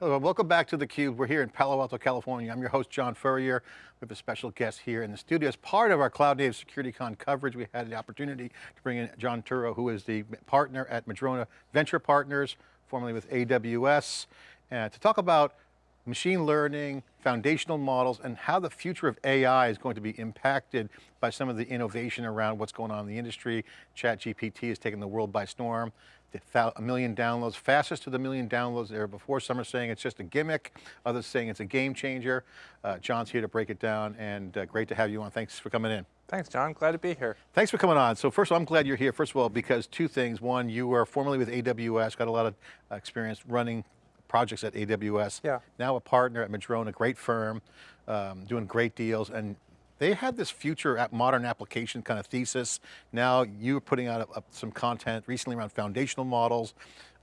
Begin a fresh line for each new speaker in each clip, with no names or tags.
Hello, welcome back to theCUBE. We're here in Palo Alto, California. I'm your host, John Furrier. We have a special guest here in the studio. As part of our Cloud Native SecurityCon coverage, we had the opportunity to bring in John Turow, who is the partner at Madrona Venture Partners, formerly with AWS, uh, to talk about machine learning, foundational models, and how the future of AI is going to be impacted by some of the innovation around what's going on in the industry. ChatGPT has taken the world by storm a million downloads, fastest to the million downloads there before. Some are saying it's just a gimmick, others saying it's a game changer. Uh, John's here to break it down and uh, great to have you on. Thanks for coming in.
Thanks, John. Glad to be here.
Thanks for coming on. So first of all, I'm glad you're here. First of all, because two things. One, you were formerly with AWS, got a lot of uh, experience running projects at AWS.
Yeah.
Now a partner at Madrona, great firm, um, doing great deals. And they had this future at modern application kind of thesis. Now you're putting out a, a, some content recently around foundational models.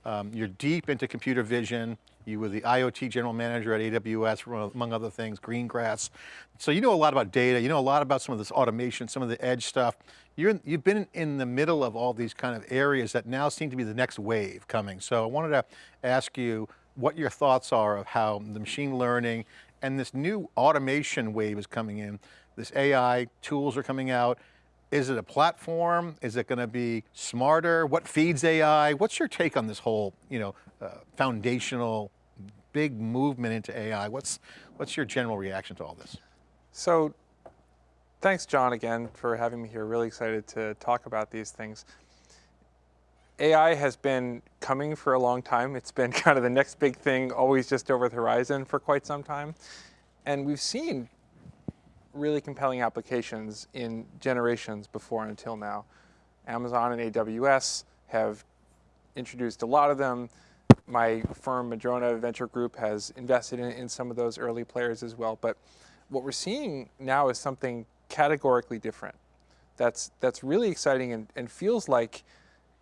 Um, you're deep into computer vision. You were the IoT general manager at AWS, among other things, Greengrass. So you know a lot about data, you know a lot about some of this automation, some of the edge stuff. You're, you've been in the middle of all these kind of areas that now seem to be the next wave coming. So I wanted to ask you what your thoughts are of how the machine learning and this new automation wave is coming in this AI tools are coming out. Is it a platform? Is it going to be smarter? What feeds AI? What's your take on this whole, you know, uh, foundational big movement into AI? What's, what's your general reaction to all this?
So thanks, John, again, for having me here. Really excited to talk about these things. AI has been coming for a long time. It's been kind of the next big thing, always just over the horizon for quite some time. And we've seen really compelling applications in generations before and until now. Amazon and AWS have introduced a lot of them. My firm, Madrona Venture Group, has invested in, in some of those early players as well. But what we're seeing now is something categorically different. That's, that's really exciting and, and feels like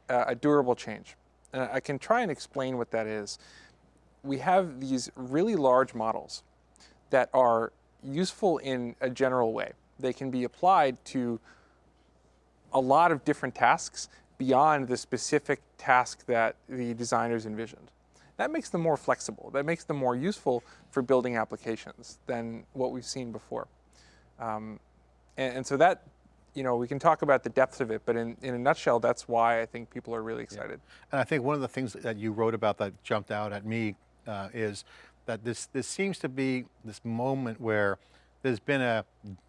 uh, a durable change. And I can try and explain what that is. We have these really large models that are useful in a general way. They can be applied to a lot of different tasks beyond the specific task that the designers envisioned. That makes them more flexible. That makes them more useful for building applications than what we've seen before. Um, and, and, so that, you know, we can talk about the depths of it, but in, in a nutshell, that's why I think people are really excited.
Yeah. And I think one of the things that you wrote about that jumped out at me uh, is that this, this seems to be this moment where there's been a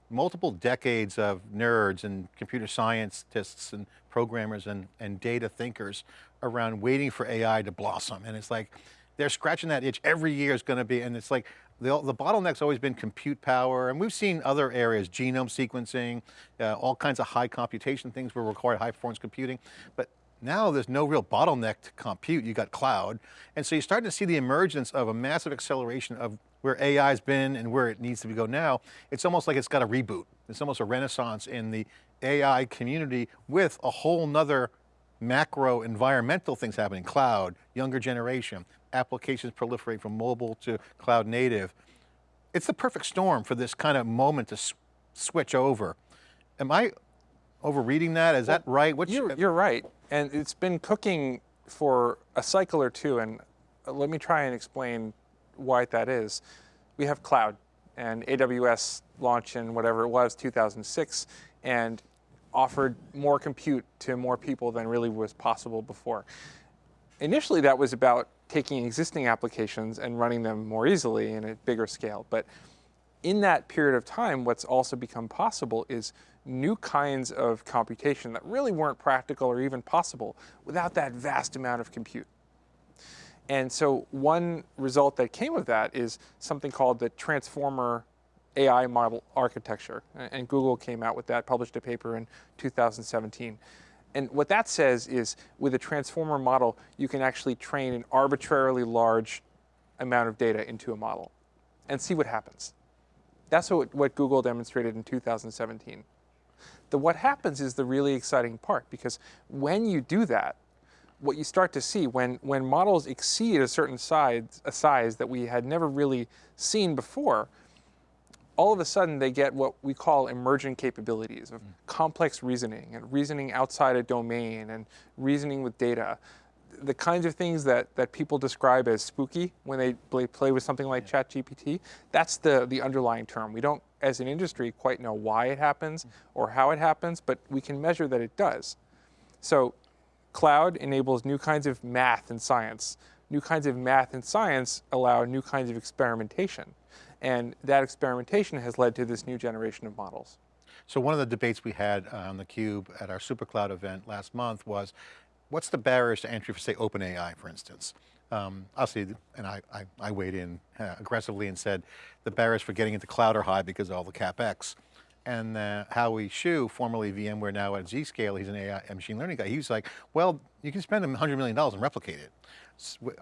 multiple decades of nerds and computer scientists and programmers and, and data thinkers around waiting for AI to blossom. And it's like, they're scratching that itch every year is going to be, and it's like, the, the bottleneck's always been compute power, and we've seen other areas, genome sequencing, uh, all kinds of high computation things will require high performance computing, but now there's no real bottleneck to compute, you got cloud. And so you're starting to see the emergence of a massive acceleration of where AI's been and where it needs to go now. It's almost like it's got a reboot. It's almost a renaissance in the AI community with a whole nother macro environmental things happening, cloud, younger generation, applications proliferate from mobile to cloud native. It's the perfect storm for this kind of moment to switch over. Am I overreading that? Is well, that right?
What's you're, you're right. And it's been cooking for a cycle or two. And uh, let me try and explain why that is. We have cloud and AWS launched in whatever it was, 2006, and offered more compute to more people than really was possible before. Initially, that was about taking existing applications and running them more easily in a bigger scale. But in that period of time, what's also become possible is new kinds of computation that really weren't practical or even possible without that vast amount of compute. And so one result that came of that is something called the transformer AI model architecture. And Google came out with that, published a paper in 2017. And what that says is with a transformer model, you can actually train an arbitrarily large amount of data into a model and see what happens. That's what, what Google demonstrated in 2017. The what happens is the really exciting part because when you do that, what you start to see when, when models exceed a certain size, a size that we had never really seen before, all of a sudden they get what we call emergent capabilities of mm. complex reasoning and reasoning outside a domain and reasoning with data. The kinds of things that, that people describe as spooky when they play, play with something like ChatGPT, that's the, the underlying term. We don't, as an industry, quite know why it happens mm-hmm. or how it happens, but we can measure that it does. So cloud enables new kinds of math and science. New kinds of math and science allow new kinds of experimentation. And that experimentation has led to this new generation of models.
So one of the debates we had on theCUBE at our SuperCloud event last month was, what's the barriers to entry for say OpenAI, for instance? Um, obviously, and I, I, I weighed in uh, aggressively and said, the barriers for getting into cloud are high because of all the CapEx. And uh, Howie Xu, formerly VMware, now at Zscaler, he's an AI machine learning guy. He was like, well, you can spend $100 million and replicate it.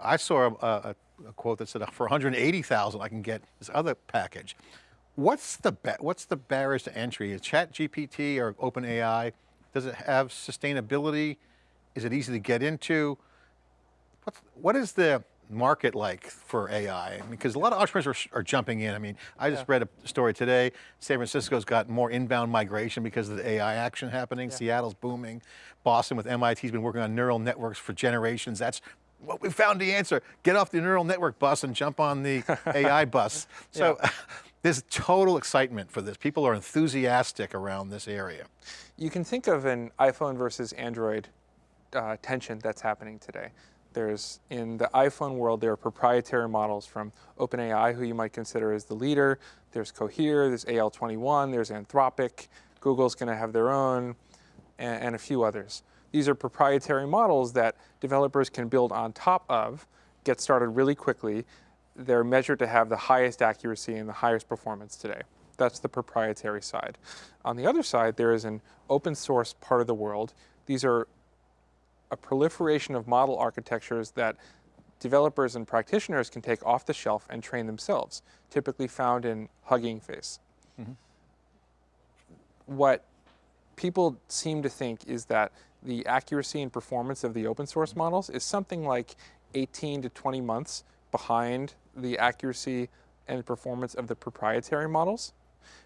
I saw a, a, a quote that said, for 180,000, I can get this other package. What's the what's the barriers to entry? Is ChatGPT or OpenAI? Does it have sustainability? Is it easy to get into? What's, what is the market like for AI? Because a lot of entrepreneurs are, are jumping in. I mean, I just yeah. read a story today. San Francisco's got more inbound migration because of the AI action happening. Yeah. Seattle's booming. Boston with MIT's been working on neural networks for generations. That's what we found the answer. Get off the neural network bus and jump on the AI bus. So yeah. There's total excitement for this. People are enthusiastic around this area.
You can think of an iPhone versus Android uh, tension that's happening today. There's, in the iPhone world, there are proprietary models from OpenAI, who you might consider as the leader. There's Cohere, there's AI21, there's Anthropic, Google's gonna have their own, and, and a few others. These are proprietary models that developers can build on top of, get started really quickly, they're measured to have the highest accuracy and the highest performance today. That's the proprietary side. On the other side, there is an open source part of the world. These are a proliferation of model architectures that developers and practitioners can take off the shelf and train themselves, typically found in Hugging Face. Mm -hmm. What people seem to think is that the accuracy and performance of the open source models is something like 18 to 20 months behind the accuracy and performance of the proprietary models.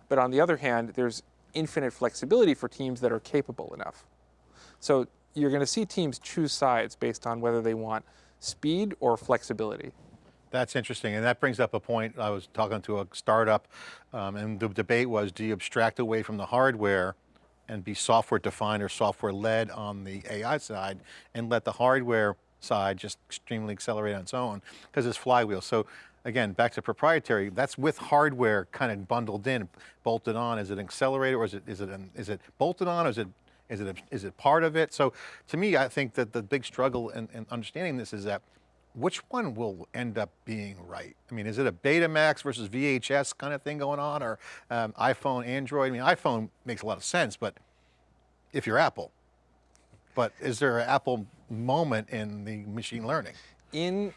But on the other hand, there's infinite flexibility for teams that are capable enough. So you're going to see teams choose sides based on whether they want speed or flexibility.
That's interesting, and that brings up a point. I was talking to a startup, um, and the debate was, do you abstract away from the hardware and be software defined or software led on the AI side and let the hardware side just extremely accelerate on its own because it's flywheel. So again, back to proprietary, that's with hardware kind of bundled in, bolted on. Is it an accelerator or is it, is it, an, is it bolted on or is it, is it, a, is it part of it? So to me, I think that the big struggle in, in understanding this is that which one will end up being right? I mean, is it a Betamax versus VHS kind of thing going on or um, iPhone, Android? I mean, iPhone makes a lot of sense, but if you're Apple, but is there an Apple moment in the machine learning?
In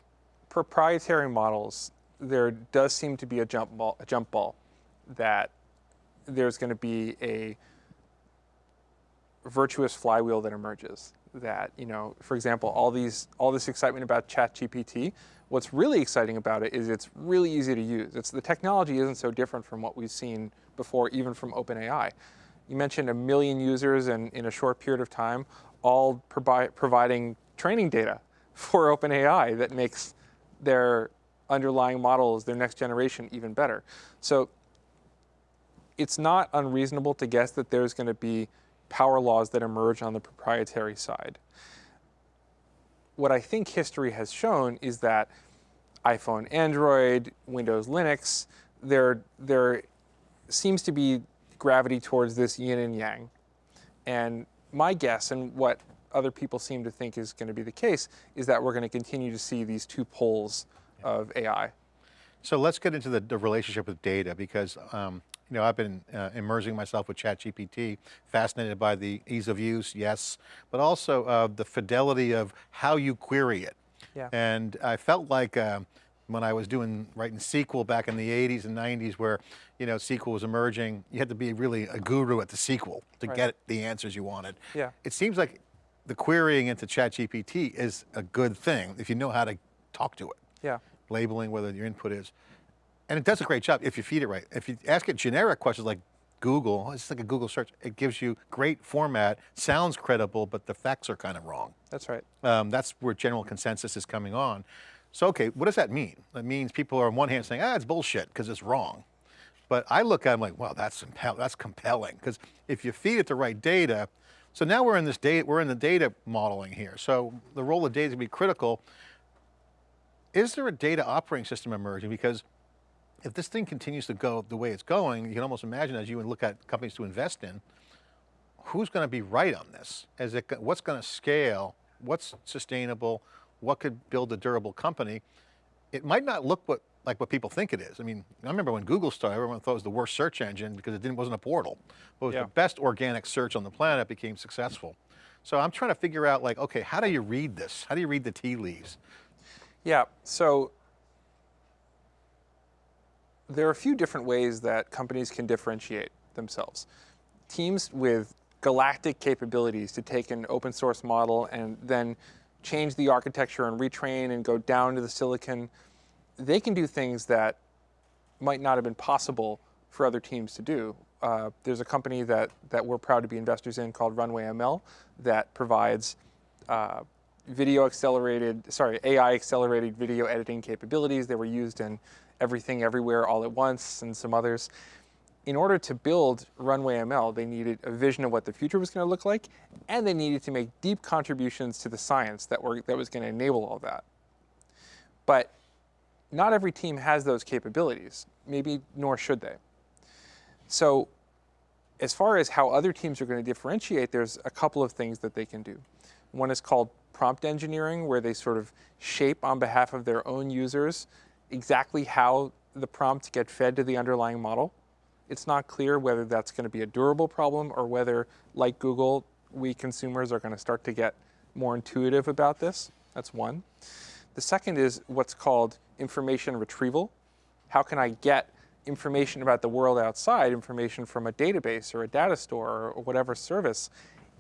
proprietary models, there does seem to be a jump ball, a jump ball that there's going to be a virtuous flywheel that emerges. That you know, for example, all these all this excitement about ChatGPT. What's really exciting about it is it's really easy to use. It's the technology isn't so different from what we've seen before, even from OpenAI. You mentioned a million users in, in a short period of time all provi providing training data for OpenAI that makes their underlying models, their next generation, even better. So it's not unreasonable to guess that there's going to be power laws that emerge on the proprietary side. What I think history has shown is that iPhone, Android, Windows, Linux, there, there seems to be gravity towards this yin and yang. And my guess and what other people seem to think is going to be the case is that we're going to continue to see these two poles of AI.
So let's get into the, the relationship with data because um, you know, I've been uh, immersing myself with ChatGPT, fascinated by the ease of use, yes, but also uh, the fidelity of how you query it. Yeah. And I felt like uh, when I was doing, writing SQL back in the 80s and 90s where, you know, SQL was emerging, you had to be really a guru at the SQL to right. get the answers you wanted. Yeah. It seems like the querying into ChatGPT is a good thing if you know how to talk to it. Yeah. Labeling whether your input is. And it does a great job if you feed it right. If you ask it generic questions like, Google, it's like a Google search, it gives you great format, sounds credible, but the facts are kind of wrong.
That's right.
Um, that's where general consensus is coming on. So, okay, what does that mean? That means people are on one hand saying, ah, it's bullshit because it's wrong. But I look at it, I'm like, wow, that's, that's compelling. Because if you feed it the right data, so now we're in this data, we're in the data modeling here. So the role of data is going to be critical. Is there a data operating system emerging? Because if this thing continues to go the way it's going, you can almost imagine as you would look at companies to invest in, who's going to be right on this? Is it, what's going to scale? What's sustainable? What could build a durable company? It might not look what, like what people think it is. I mean, I remember when Google started, everyone thought it was the worst search engine because it didn't, wasn't a portal. But it was
Yeah.
the best organic search on the planet became successful. So I'm trying to figure out like, okay, how do you read this? How do you read the tea leaves?
Yeah, so there are a few different ways that companies can differentiate themselves. Teams with galactic capabilities to take an open source model and then change the architecture and retrain and go down to the silicon, they can do things that might not have been possible for other teams to do. Uh, there's a company that, that we're proud to be investors in called Runway ML that provides uh, video accelerated, sorry, AI accelerated video editing capabilities. They were used in Everything Everywhere All at Once and some others. In order to build Runway ML, they needed a vision of what the future was going to look like, and they needed to make deep contributions to the science that, were, that was going to enable all that. But not every team has those capabilities, maybe nor should they. So as far as how other teams are going to differentiate, there's a couple of things that they can do. One is called prompt engineering, where they sort of shape on behalf of their own users exactly how the prompts get fed to the underlying model. It's not clear whether that's going to be a durable problem or whether, like Google, we consumers are going to start to get more intuitive about this. That's one. The second is what's called information retrieval. How can I get information about the world outside, information from a database or a data store or whatever service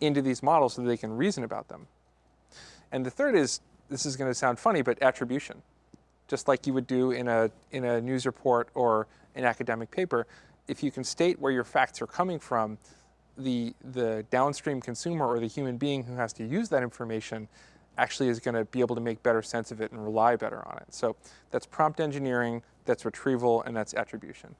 into these models so they can reason about them? And the third is, this is going to sound funny, but attribution. Just like you would do in a, in a news report or an academic paper, if you can state where your facts are coming from, the, the downstream consumer or the human being who has to use that information actually is going to be able to make better sense of it and rely better on it. So that's prompt engineering, that's retrieval, and that's attribution.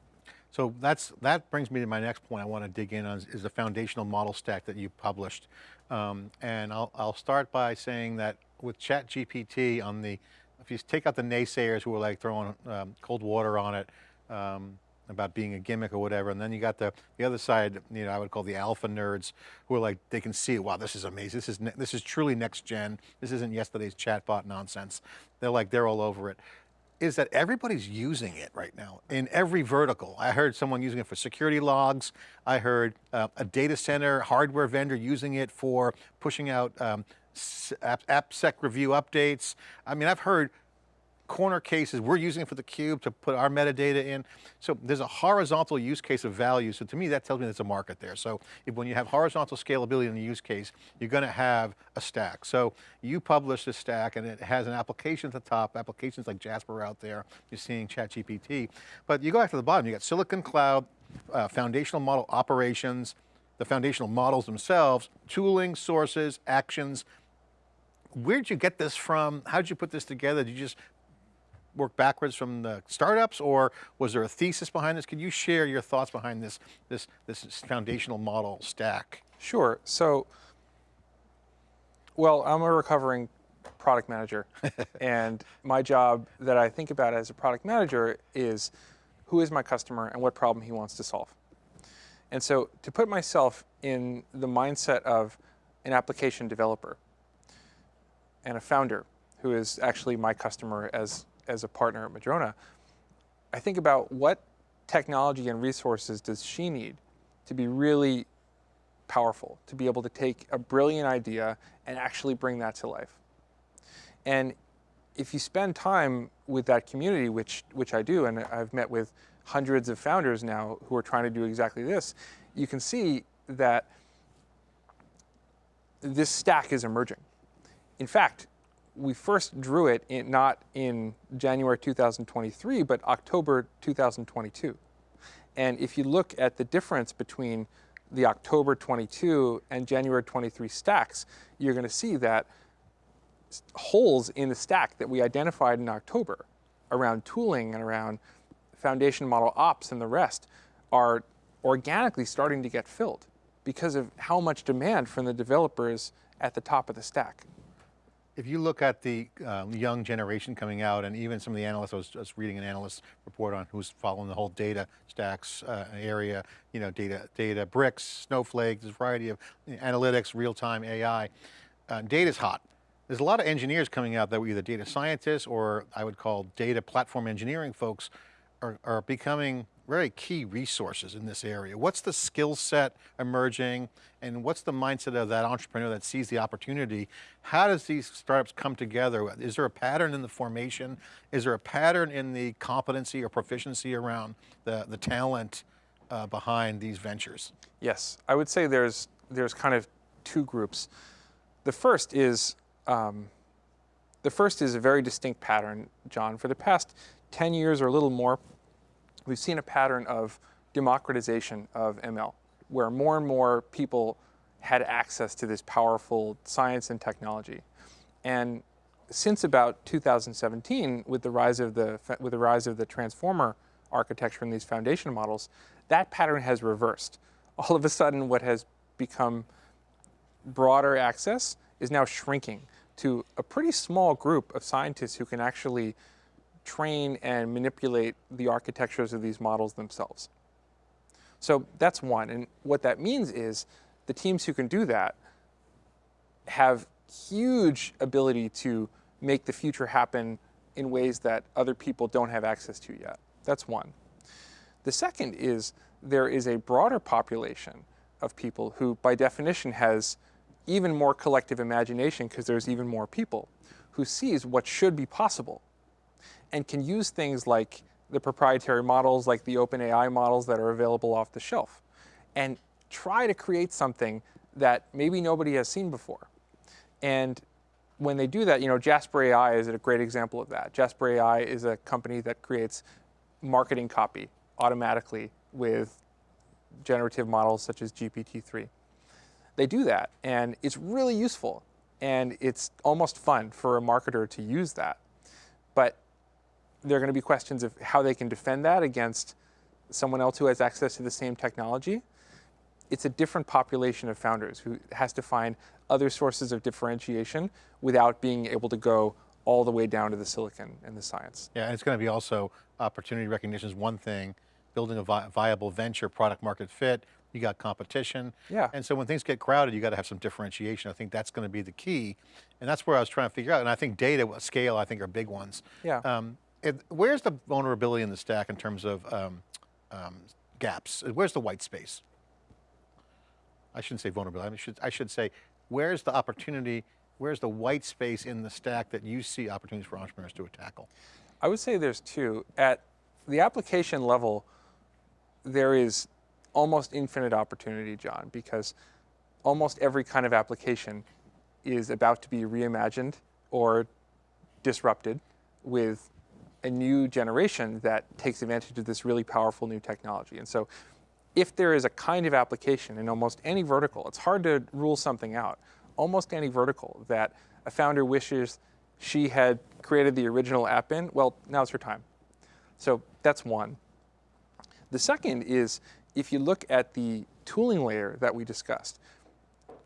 So that's, that brings me to my next point I want to dig in on is, is the foundational model stack that you published. Um, and I'll, I'll start by saying that with ChatGPT on the, if you take out the naysayers who are like throwing um, cold water on it, um, about being a gimmick or whatever, and then you got the, the other side, you know, I would call the alpha nerds, who are like, they can see, wow, this is amazing, this is, this is truly next gen, this isn't yesterday's chatbot nonsense. They're like, they're all over it is that everybody's using it right now in every vertical. I heard someone using it for security logs. I heard uh, a data center hardware vendor using it for pushing out um, AppSec review updates. I mean, I've heard corner cases, we're using it for the cube to put our metadata in. So there's a horizontal use case of value. So to me, that tells me there's a market there. So if, when you have horizontal scalability in the use case, you're going to have a stack. So you publish a stack and it has an application at the top, applications like Jasper out there, you're seeing ChatGPT. But you go back to the bottom, you got Silicon Cloud, uh, foundational model operations, the foundational models themselves, tooling, sources, actions. Where'd you get this from? How'd you put this together? Did you just work backwards from the startups or was there a thesis behind this? Could you share your thoughts behind this, this, this foundational model stack?
Sure. So, well, I'm a recovering product manager, and my job that I think about as a product manager is who is my customer and what problem he wants to solve. And so, to put myself in the mindset of an application developer and a founder who is actually my customer as, as a partner at Madrona, I think about what technology and resources does she need to be really powerful to be able to take a brilliant idea and actually bring that to life. And if you spend time with that community, which, which I do, and I've met with hundreds of founders now who are trying to do exactly this, you can see that this stack is emerging. In fact, we first drew it in, not in January 2023, but October 2022. And if you look at the difference between the October 22 and January 23 stacks, you're going to see that holes in the stack that we identified in October around tooling and around foundation model ops and the rest are organically starting to get filled because of how much demand from the developers at the top of the stack.
If you look at the um, young generation coming out and even some of the analysts, I was just reading an analyst report on who's following the whole data stacks uh, area, you know, data, Databricks, snowflake, there's a variety of analytics, real-time AI. Uh, data's hot. There's a lot of engineers coming out that were either data scientists or I would call data platform engineering folks are, are becoming very key resources in this area. What's the skill set emerging and what's the mindset of that entrepreneur that sees the opportunity? How does these startups come together? Is there a pattern in the formation? Is there a pattern in the competency or proficiency around the, the talent uh, behind these ventures?
Yes, I would say there's, there's kind of two groups. The first is, um, the first is a very distinct pattern, John. For the past 10 years or a little more, we've seen a pattern of democratization of ML, where more and more people had access to this powerful science and technology. And since about 2017, with the rise of the, with the, rise of the transformer architecture and these foundation models, that pattern has reversed. All of a sudden, what has become broader access is now shrinking to a pretty small group of scientists who can actually train and manipulate the architectures of these models themselves. So that's one. And what that means is the teams who can do that have huge ability to make the future happen in ways that other people don't have access to yet. That's one. The second is there is a broader population of people who, by definition, has even more collective imagination because there's even more people who sees what should be possible and can use things like the proprietary models, like the OpenAI models that are available off the shelf, and try to create something that maybe nobody has seen before. And when they do that, you know, Jasper AI is a great example of that. Jasper AI is a company that creates marketing copy automatically with generative models such as GPT-3. They do that, and it's really useful, and it's almost fun for a marketer to use that. But there are going to be questions of how they can defend that against someone else who has access to the same technology. It's a different population of founders who has to find other sources of differentiation without being able to go all the way down to the silicon and the science.
Yeah, and it's going to be also opportunity recognition is one thing, building a vi viable venture product market fit, you got competition.
Yeah.
And so when things get crowded, you got to have some differentiation. I think that's going to be the key. And that's where I was trying to figure out. And I think data, scale, I think are big ones.
Yeah.
Um, it, where's the vulnerability in the stack in terms of um, um, gaps? Where's the white space? I shouldn't say vulnerability, I, should, I should say, where's the opportunity, where's the white space in the stack that you see opportunities for entrepreneurs to tackle?
I would say there's two. At the application level, there is almost infinite opportunity, John, because almost every kind of application is about to be reimagined or disrupted with a new generation that takes advantage of this really powerful new technology. And so if there is a kind of application in almost any vertical, it's hard to rule something out, almost any vertical that a founder wishes she had created the original app in, well, now's her time. So that's one. The second is if you look at the tooling layer that we discussed,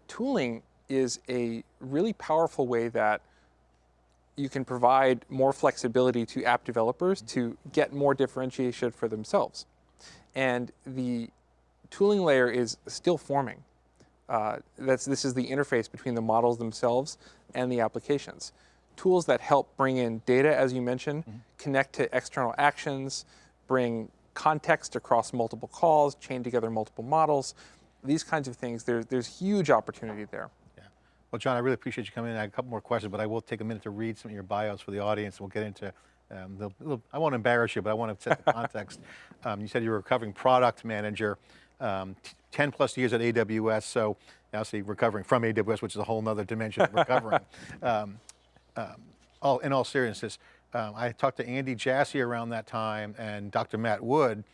tooling is a really powerful way that you can provide more flexibility to app developers to get more differentiation for themselves. And the tooling layer is still forming. Uh, that's, this is the interface between the models themselves and the applications. Tools that help bring in data, as you mentioned, mm -hmm. connect to external actions, bring context across multiple calls, chain together multiple models, these kinds of things, there, there's huge opportunity there.
Well, John, I really appreciate you coming in. I have a couple more questions, but I will take a minute to read some of your bios for the audience. We'll get into, um, the, little, I won't embarrass you, but I want to set the context. um, you said you were a recovering product manager, um, 10 plus years at AWS, so now see recovering from AWS, which is a whole other dimension of recovering. Um, um, all, in all seriousness, um, I talked to Andy Jassy around that time and Dr. Matt Wood,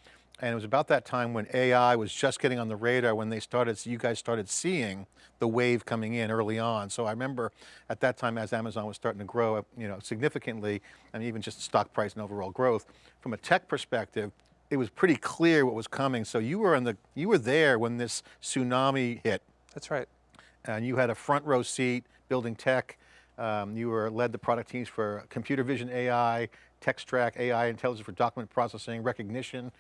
And it was about that time when AI was just getting on the radar when they started, you guys started seeing the wave coming in early on. So I remember at that time as Amazon was starting to grow you know, significantly, and even just stock price and overall growth, from a tech perspective, it was pretty clear what was coming. So you were in the, you were there when this tsunami hit
That's right.
and you had a front row seat building tech. Um, you were led the product teams for computer vision AI, Textract AI intelligence for document processing, Rekognition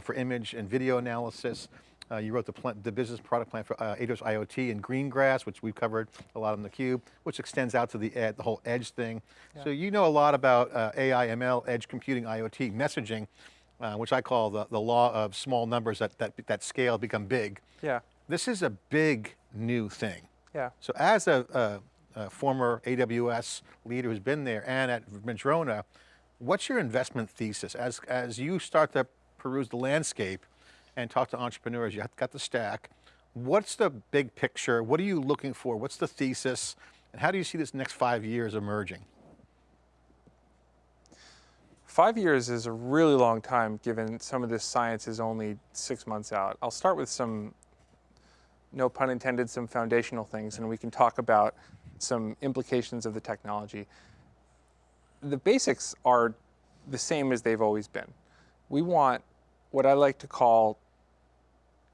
for image and video analysis. Uh, you wrote the, pl the business product plan for uh, AWS IoT and Greengrass, which we've covered a lot on theCUBE, which extends out to the, ed, the whole edge thing.
Yeah.
So you know a lot about uh, AI, ML, edge computing, IoT, messaging, uh, which I call the, the law of small numbers that, that, that scale become big.
Yeah,
This is a big new thing.
yeah.
So as a, a, a former AWS leader who's been there and at Madrona, what's your investment thesis? As, as you start to peruse the landscape and talk to entrepreneurs, you have got the stack, what's the big picture? What are you looking for? What's the thesis? And how do you see this next five years emerging?
Five years is a really long time given some of this science is only six months out. I'll start with some, no pun intended, some foundational things and we can talk about some implications of the technology. The basics are the same as they've always been. We want what I like to call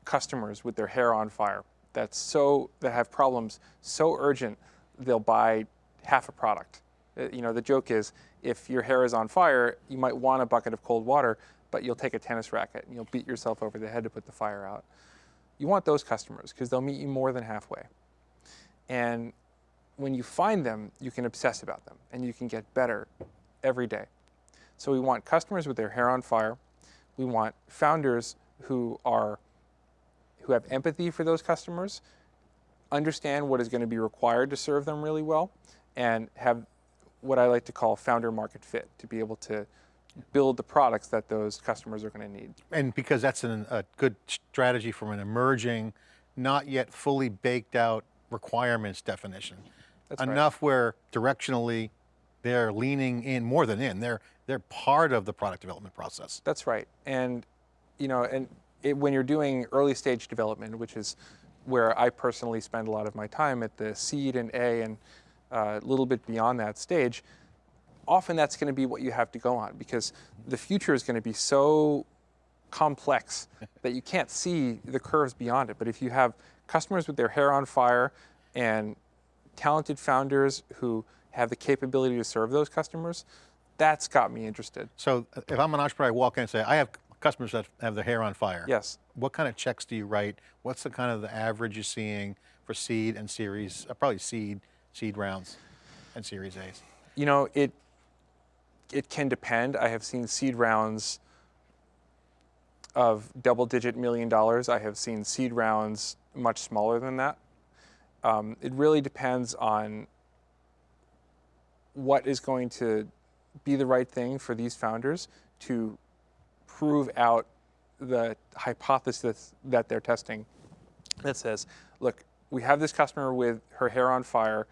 customers with their hair on fire. That's so, that have problems so urgent, they'll buy half a product. Uh, You know, the joke is if your hair is on fire, you might want a bucket of cold water, but you'll take a tennis racket and you'll beat yourself over the head to put the fire out. You want those customers because they'll meet you more than halfway. And when you find them, you can obsess about them and you can get better every day. So we want customers with their hair on fire. We want founders who are who have empathy for those customers, understand what is going to be required to serve them really well, and have what I like to call founder market fit to be able to build the products that those customers are going to need.
And because that's an, a good strategy from an emerging, not yet fully baked out requirements definition.
That's right.
Enough where directionally they're leaning in more than in, they're, they're part of the product development process.
That's right. And you know, and it, when you're doing early stage development, which is where I personally spend a lot of my time at the seed and A and uh, a little bit beyond that stage, often that's going to be what you have to go on because the future is going to be so complex that you can't see the curves beyond it. But if you have customers with their hair on fire and talented founders who have the capability to serve those customers, that's got me interested.
So uh, if I'm an entrepreneur, I walk in and say, I have customers that have their hair on fire.
Yes.
What kind of checks do you write? What's the kind of the average you're seeing for seed and series, uh, probably seed, seed rounds and series A's?
You know, it it can depend. I have seen seed rounds of double-digit million dollars. I have seen seed rounds much smaller than that. Um, it really depends on what is going to be the right thing for these founders to prove out the hypothesis that they're testing that says, look, we have this customer with her hair on fire.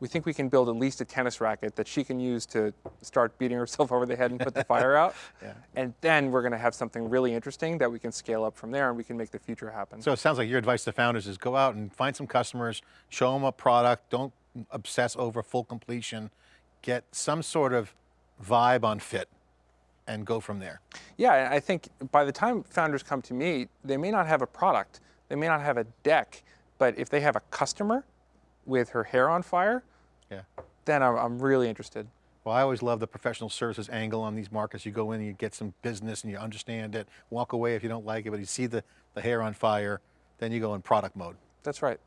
We think we can build at least a tennis racket that she can use to start beating herself over the head and put the fire out.
Yeah.
And then we're going to have something really interesting that we can scale up from there and we can make the future happen.
So it sounds like your advice to founders is go out and find some customers, show them a product, don't obsess over full completion, get some sort of vibe on fit and go from there.
Yeah, I think by the time founders come to me, they may not have a product, they may not have a deck, but if they have a customer with her hair on fire,
Yeah.
then I'm, I'm really interested.
Well, I always love the professional services angle on these markets. You go in and you get some business and you understand it, walk away if you don't like it, but you see the, the hair on fire, then you go in product mode.
That's right.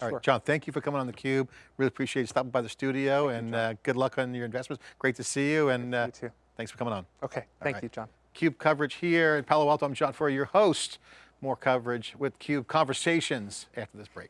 All
Sure.
right, John, thank you for coming on theCUBE. Really appreciate you stopping by the studio and uh, good luck on your investments. Great to see you and uh,
You
thanks for coming on.
Okay, thank
right.
you, John.
CUBE coverage here in Palo Alto. I'm John Furrier, your host. More coverage with CUBE Conversations after this break.